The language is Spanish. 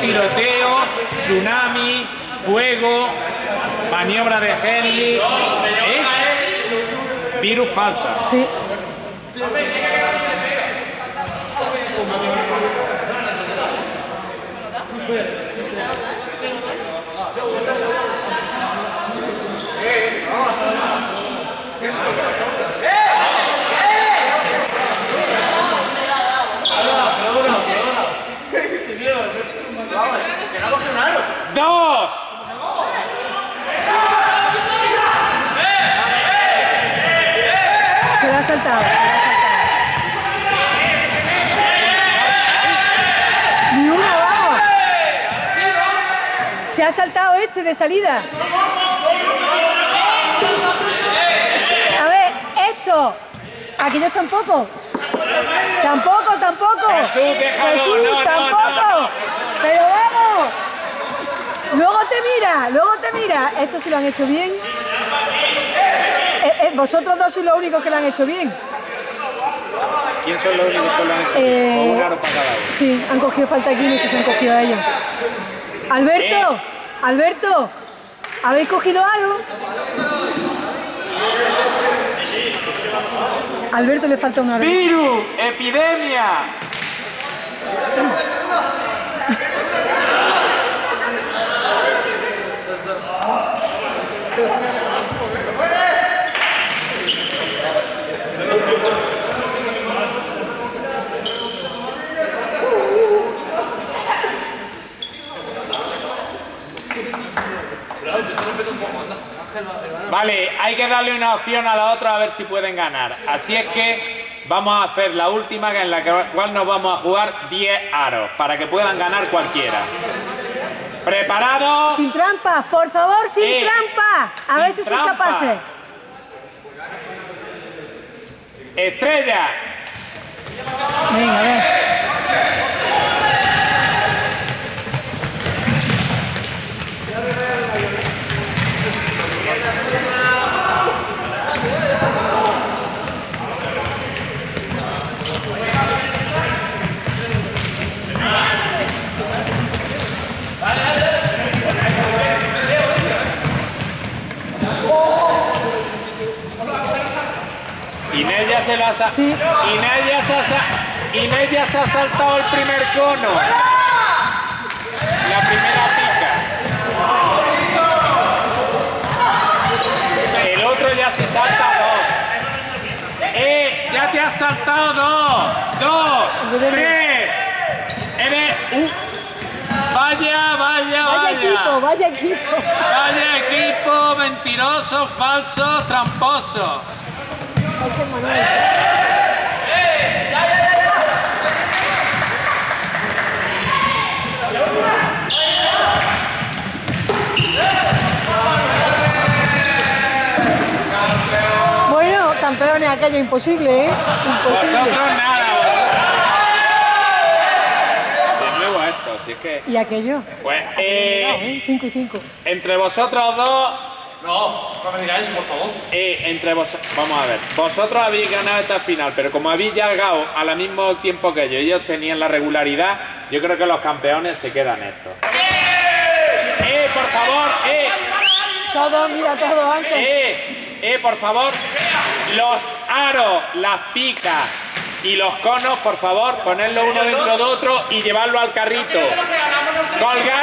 tiroteo, tsunami, fuego, maniobra de Henley. ¿eh? Virus falta. Sí. ¡Dos! Se lo ha saltado. se lo ha saltado. Ni una, vamos. Se ha saltado este de salida. A ver, esto. Aquellos tampoco. Tampoco, tampoco. Jesús. Jesús, tampoco. Pero vamos. Luego te mira, luego te mira. Esto sí lo han hecho bien. Eh, eh, vosotros dos sois los únicos que lo han hecho bien. ¿Quién son los únicos que lo han hecho? Eh, O un aro para cada uno. Sí, han cogido falta aquí, no sé si han cogido a ellos. Alberto, Eh. Alberto, ¿habéis cogido algo? Alberto le falta una hora. ¡Virus! ¡Epidemia! Vale, hay que darle una opción a la otra a ver si pueden ganar. Así es que vamos a hacer la última en la cual nos vamos a jugar 10 aros para que puedan ganar cualquiera. ¿Preparados? Sin trampas, por favor, sin Eh, trampas. A sin ver si sois capaces. Estrella. Venga, a ver. Inés ya se sa- Sí. Inés ya se Inés ya se ha saltado el primer cono. La primera pica. El otro ya se salta dos. ¡Eh! ¡Ya te has saltado dos! ¡Dos! ¡Tres! ¡Eres un... Vaya, vaya, vaya! Vaya equipo, vaya equipo. Vaya equipo mentiroso, falso, tramposo. Qué Manuel. Bueno, campeones, aquello imposible, ¿eh? Imposible. Vosotros nada. Luego esto, así que. ¿Y aquello? Pues, eh, 5 y 5. entre vosotros dos. No, no me digáis, por favor. Eh, entre vos, vamos a ver, vosotros habéis ganado esta final, pero como habéis llegado al mismo tiempo que ellos, ellos tenían la regularidad, yo creo que los campeones se quedan estos. ¡Eh, por favor! ¡Eh! Todo, mira, todo antes. ¡Eh! ¡Eh, por favor! Los aros, las picas y los conos, por favor, ponerlo uno dentro de otro y llevarlo al carrito. ¡Colgar!